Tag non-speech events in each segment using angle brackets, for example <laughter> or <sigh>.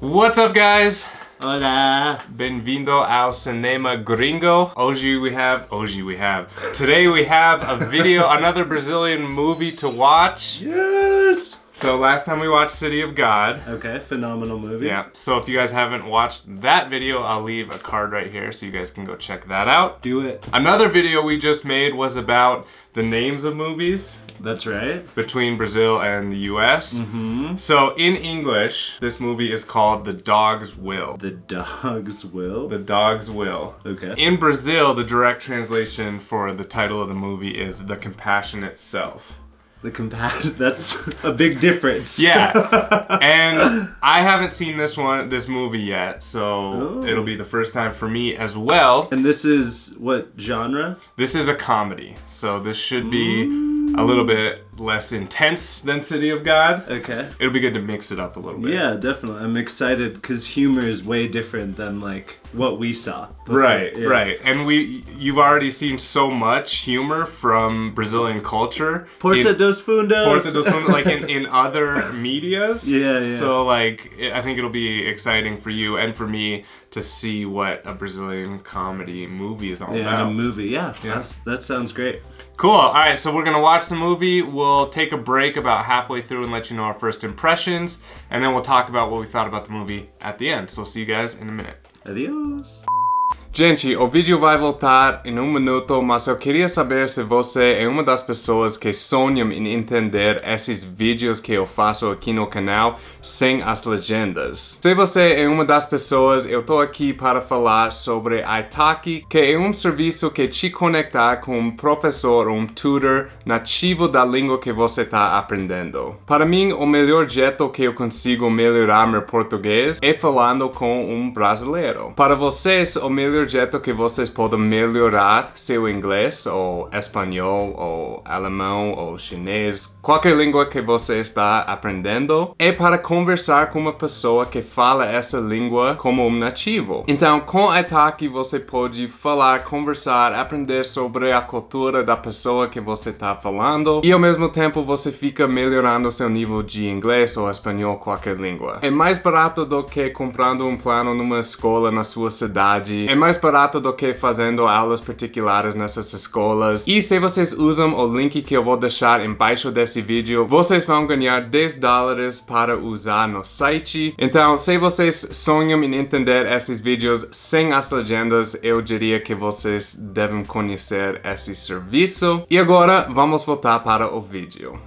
What's up guys? Hola. Benvindo ao cinema gringo. Hoje we have, hoje we have. Today we have a video, <laughs> another Brazilian movie to watch. Yes. So last time we watched City of God. Okay, phenomenal movie. Yeah, so if you guys haven't watched that video, I'll leave a card right here so you guys can go check that out. Do it. Another video we just made was about the names of movies That's right. between Brazil and the US. Mm-hmm. So in English, this movie is called The Dog's Will. The dog's will. The Dog's Will. okay. In Brazil, the direct translation for the title of the movie is The Compassionate Self. The compassion. <laughs> That's a big difference. Yeah. <laughs> and I haven't seen this one, this movie yet, so Oh. it'll be the first time for me as well. and this is what genre? This is a comedy, so this should be a mm. little bit less intense than City of God. Okay. It'll be good to mix it up a little bit. Yeah, definitely. I'm excited because humor is way different than like what we saw. before. Right, Yeah. right. And we you've already seen so much humor from Brazilian culture. Porta in- dos Fundos. Porta dos Fundos, like in, <laughs> in other medias. Yeah, yeah. So like I think it'll be exciting for you and for me to see what a Brazilian comedy movie is all yeah, about. a movie. Yeah, Yeah. That sounds great. Cool. All right, so we're gonna watch the movie. We'll take a break about halfway through and let you know our first impressions, and then we'll talk about what we thought about the movie at the end. So we'll see you guys in a minute. Adios. Gente, o vídeo vai voltar em um minuto, mas eu queria saber se você é uma das pessoas que sonham em entender esses vídeos que eu faço aqui no canal sem as legendas. Se você é uma das pessoas, eu tô aqui para falar sobre Italki, que é um serviço que te conecta com um professor ou um tutor nativo da língua que você está aprendendo. Para mim, o melhor jeito que eu consigo melhorar meu português é falando com um brasileiro. Para vocês, o melhor jeito que vocês podem melhorar seu inglês, ou espanhol, ou alemão, ou chinês, qualquer língua que você está aprendendo, é para conversar com uma pessoa que fala essa língua como um nativo. Então, com Italki, você pode falar, conversar, aprender sobre a cultura da pessoa que você está falando, e ao mesmo tempo você fica melhorando seu nível de inglês ou espanhol, qualquer língua. É mais barato do que comprando um plano numa escola na sua cidade. É mais barato do que fazendo aulas particulares nessas escolas. E se vocês usam o link que eu vou deixar embaixo desse vídeo, vocês vão ganhar 10 dólares para usar no site. Então, se vocês sonham em entender esses vídeos sem as legendas, eu diria que vocês devem conhecer esse serviço. E agora, vamos voltar para o vídeo.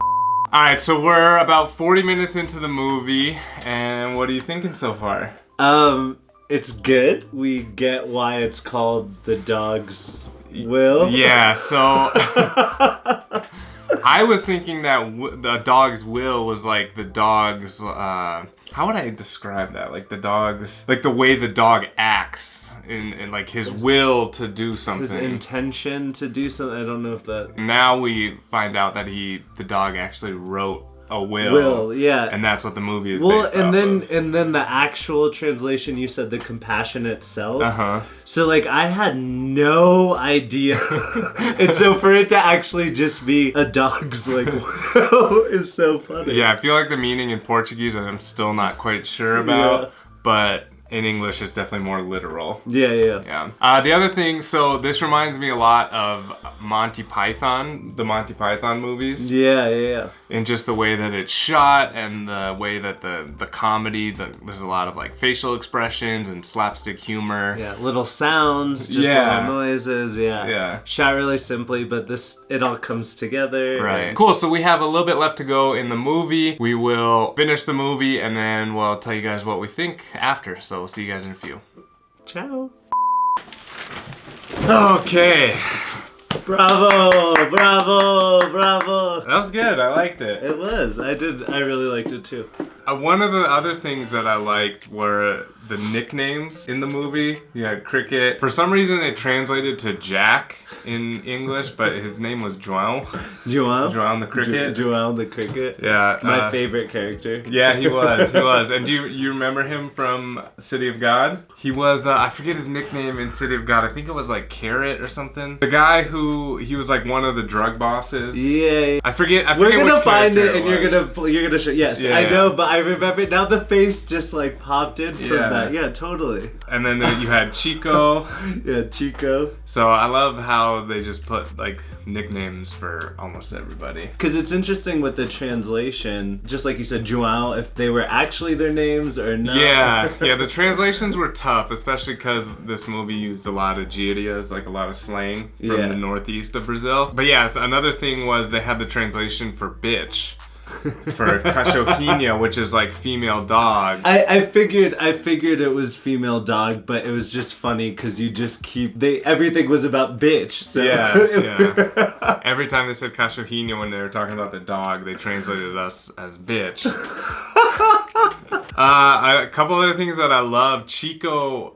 Alright, so we're about 40 minutes into the movie, and what are you thinking so far? Um, it's good. We get why it's called the dog's will. Yeah, so <laughs> I was thinking that w- the dog's will was like the dog's. Uh, how would I describe that? Like the dog's, like the way the dog acts, and, and like his will to do something, His intention to do something. I don't know if that now we find out that he, the dog, actually wrote a will. will. Yeah. And that's what the movie is well, and then of. and then the actual translation you said the compassionate self. Uh huh. So like I had no idea. <laughs> and so for it to actually just be a dog's like <laughs> will is so funny. Yeah, I feel like the meaning in Portuguese I'm still not quite sure about, Yeah. but in English it's definitely more literal. Yeah, yeah. Yeah. Uh, the other thing, so this reminds me a lot of Monty Python, the Monty Python movies, Yeah, yeah, yeah. And just the way that it's shot and the way that the the comedy, the, there's a lot of like facial expressions and slapstick humor. Yeah, little sounds, just Yeah. little noises, yeah. Yeah. Shot really simply, but this it all comes together. Right. and- Cool. So we have a little bit left to go in the movie. We will finish the movie and then we'll tell you guys what we think after. So we'll see you guys in a few. Ciao. Okay. Bravo, bravo, bravo. That was good. I liked it. It was. I did. I really liked it too. Uh, one of the other things that I liked were the nicknames in the movie. You had Cricket. For some reason, it translated to Jack in English, but his name was João. João. João the cricket. Jo- João the cricket. Yeah. My uh, favorite character. Yeah, he <laughs> was. He was. And do you, you remember him from City of God? He was. Uh, I forget his nickname in City of God. I think it was like Carrot or something. The guy who he was like one of the drug bosses. Yeah. I forget. I forget We're gonna find character it, and you're gonna you're gonna show. Yes, Yeah, I know, but I remember now the face just like popped in from Yeah. that. Yeah, totally. And then you had <laughs> Chico. Yeah, Chico. So I love how they just put like nicknames for almost everybody. Because it's interesting with the translation, just like you said, Joao, if they were actually their names or not. Yeah, <laughs> yeah. The translations were tough, especially because this movie used a lot of gírias, like a lot of slang from Yeah. the northeast of Brazil. But yeah, so another thing was they had the translation for bitch, for cachorrinha, which is like female dog. I, I figured I figured it was female dog, but it was just funny because you just keep they everything was about bitch. So Yeah, <laughs> yeah. Every time they said cachorrinha when they were talking about the dog, they translated us as bitch. <laughs> uh, a couple other things that I love. Chico,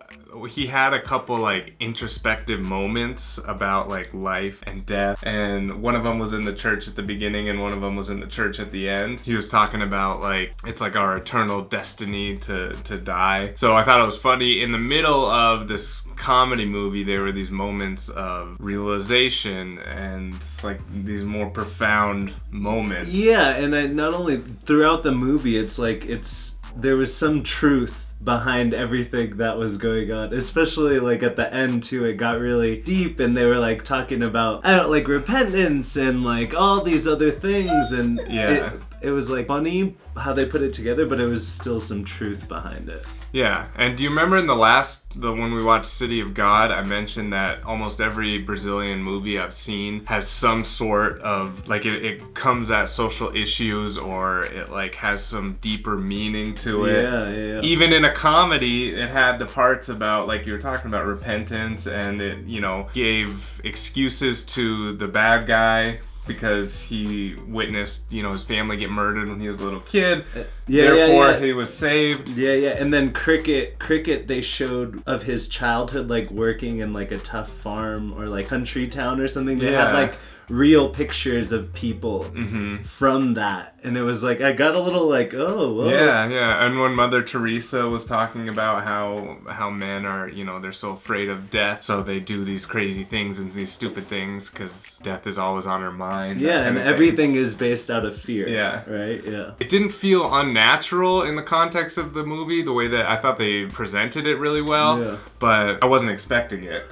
he had a couple like introspective moments about like life and death, and one of them was in the church at the beginning, and one of them was in the church at the end. He was talking about like it's like our eternal destiny to to die. So I thought it was funny. In the middle of this comedy movie, there were these moments of realization and like these more profound moments. Yeah, and I, not only throughout the movie, it's like it's there was some truth behind everything that was going on especially like at the end too it got really deep and they were like talking about i don't like repentance and like all these other things and Yeah. it, it was like funny how they put it together but it was still some truth behind it Yeah, and do you remember in the last, the when we watched City of God, I mentioned that almost every Brazilian movie I've seen has some sort of like it, it comes at social issues or it like has some deeper meaning to it. yeah yeah, yeah. Even in a comedy, it had the parts about like you were talking about repentance, and it you know gave excuses to the bad guy because he witnessed you know his family get murdered when he was a little kid. Uh, yeah, yeah, Therefore, yeah. he was saved. Yeah, yeah, and then Cricket, Cricket, they showed of his childhood, like working in like a tough farm or like country town or something. They had Yeah. like real pictures of people hmm from that, and it was like I got a little like, oh, whoa. Yeah, yeah. And when Mother Teresa was talking about how how men are, you know, they're so afraid of death, so they do these crazy things and these stupid things because death is always on her mind. yeah, and everything is based out of fear. Yeah. right. Yeah. It didn't feel unnatural in the context of the movie, the way that I thought they presented it really well, Yeah. but I wasn't expecting it.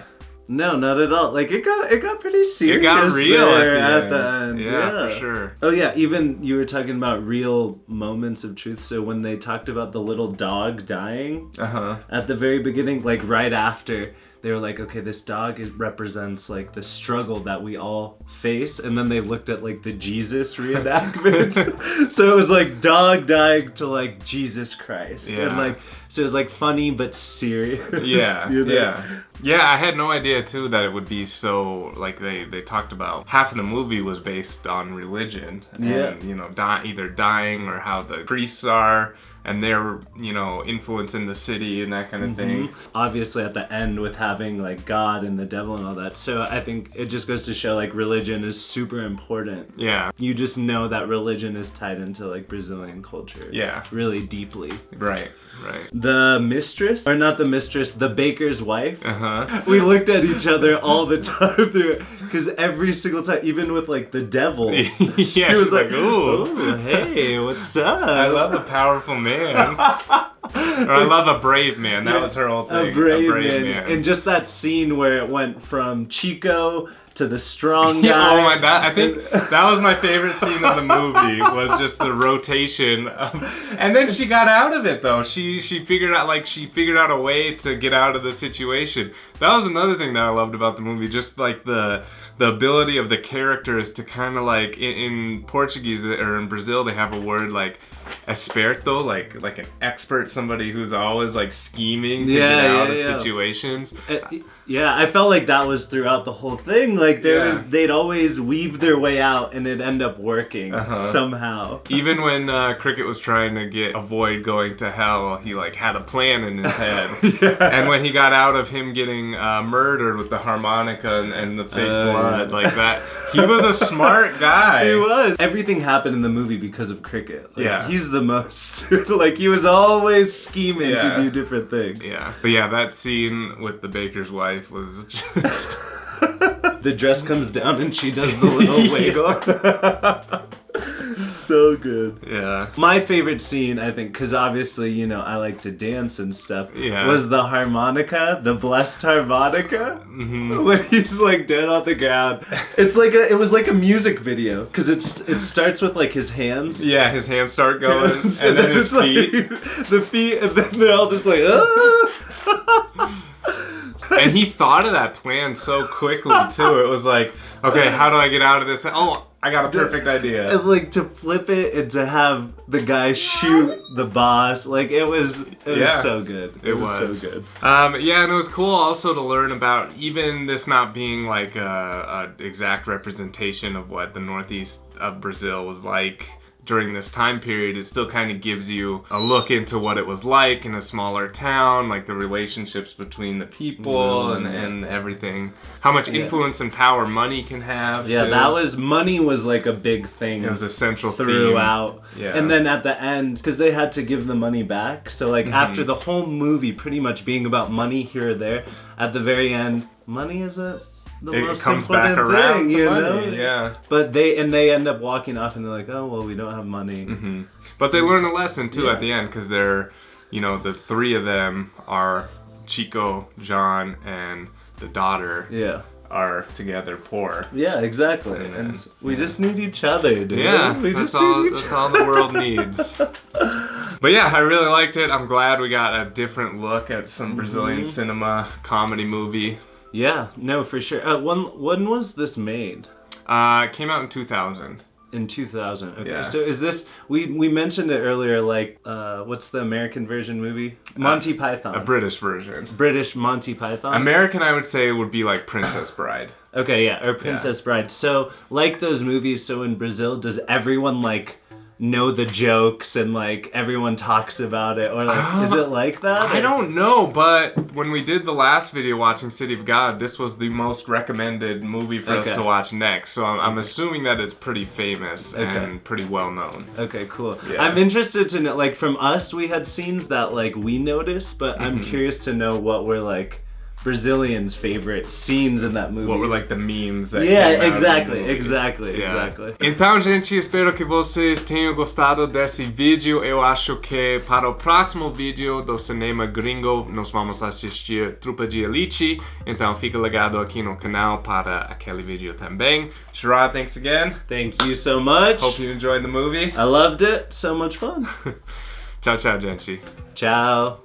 No, not at all. Like it got it got pretty serious. It got real there at the end. end. Yeah, for sure. Oh yeah, even you were talking about real moments of truth. So when they talked about the little dog dying, Uh huh. at the very beginning, like right after, they were like, okay, this dog is, represents like the struggle that we all face, and then they looked at like the Jesus <laughs> reenactments. <laughs> so it was like dog dying to like Jesus Christ, Yeah. and like so it was like funny but serious. Yeah, <laughs> you know? yeah, yeah. I had no idea too that it would be so like they they talked about half of the movie was based on religion and Yeah. you know die, either dying or how the priests are and their you know influence in the city and that kind of thing. Obviously, at the end with having like God and the devil and all that. So I think it just goes to show like religion is super important. Yeah, You just know that religion is tied into like Brazilian culture. Yeah. Really deeply. right, right. The mistress, or not the mistress, the baker's wife. Uh huh. <laughs> We looked at each other all the time through because every single time, even with like the devil, <laughs> Yeah, she was like, like, "Ooh." "Ooh, hey, what's up?" I love a powerful man. <laughs> or I love a brave man. That was her whole thing. a brave, man. and just that scene where it went from Chico to the strong guy. <laughs> Yeah, oh my god! I think <laughs> that was my favorite scene of the movie was just the rotation, of, and then she got out of it though. She she figured out like she figured out a way to get out of the situation. That was another thing that I loved about the movie, just like the the ability of the characters to kind of like in, in Portuguese or in Brazil they have a word like esperto, like like an expert, somebody who's always like scheming to Yeah, get out yeah, of yeah. situations. Uh, yeah, I felt like that was throughout the whole thing. Like there Yeah. was, they'd always weave their way out, and it'd end up working Uh-huh. somehow. Even when uh, Cricket was trying to get avoid going to hell, he like had a plan in his head. <laughs> And when he got out of him getting uh, murdered with the harmonica and, and the fake Oh, blood yeah. like that, he <laughs> was a smart guy. He was. Everything happened in the movie because of Cricket. Like, Yeah. The most. <laughs> like he was always scheming Yeah. to do different things. Yeah, but yeah, that scene with the baker's wife was <laughs> just <laughs> The dress comes down and she does the little wiggle. So good. Yeah. My favorite scene, I think, because obviously, you know, I like to dance and stuff, Yeah. was the harmonica, the blessed harmonica. hmm <laughs> When he's like dead on the ground, it's like a, it was like a music video because it's it starts with like his hands, Yeah, his hands start going, <laughs> and So then his it's like- feet. <laughs> the feet, and then they're all just like, ah! and he thought of that plan so quickly too. It was like, okay, how do I get out of this? Oh, I got a perfect idea. and like to flip it and to have the guy shoot the boss, like it was, it was Yeah. so good. It was. so good. Um, yeah, and it was cool also to learn about even this not being like a, a exact representation of what the northeast of Brazil was like during this time period. It still kind of gives you a look into what it was like in a smaller town, like the relationships between the people and, Mm. and everything. How much Yeah. influence and power money can have. Yeah, too. that was money was like a big thing. it was a central theme. throughout. Yeah. And then at the end, because they had to give the money back. So like Mm-hmm. after the whole movie pretty much being about money here or there, at the very end, money is a the It most comes back around thing, you money. know? Yeah. But they and they end up walking off and they're like, oh well, we don't have money. hmm But they learn a lesson too Yeah. at the end because they're, you know, the three of them are Chico, John, and the daughter Yeah. are together poor. Yeah, exactly. And And, then- we yeah. just need each other, dude. Yeah, we that's just all. need each That's all the world needs. <laughs> But yeah, I really liked it. I'm glad we got a different look at some Brazilian Mhm. cinema comedy movie. Yeah, no, for sure. Uh, when when was this made? Uh, it came out in 2000. In 2000. Okay. Yeah. So is this we we mentioned it earlier like uh what's the American version movie? Monty Python. A British version. British Monty Python. American, I would say, would be like Princess Bride. okay, yeah, or Princess Bride. So like those movies, so in Brazil does everyone like know the jokes and like everyone talks about it or like is Um, it <gasps> like that? I or- don't know, but when we did the last video watching City of God, this was the most recommended movie for us to watch next. So I'm, I'm assuming that it's pretty famous Okay. and pretty well known. Okay, cool. Yeah. I'm interested to know, like, from us, we had scenes that, like, we noticed, but I'm Mhm. curious to know what we're like, Brazilians' favorite scenes in that movie. What were like the memes that Yeah, came out of the exactly, movie. exactly, Yeah. exactly. Então, gente, espero que vocês tenham gostado desse vídeo. Eu acho que para o próximo vídeo do cinema gringo nós vamos assistir Tropa de Elite. Então, fica ligado aqui no canal para aquele vídeo também. Sherrod, thanks again. Thank you so much. Hope you enjoyed the movie. I loved it. So much fun. <laughs> tchau, tchau, gente. Ciao.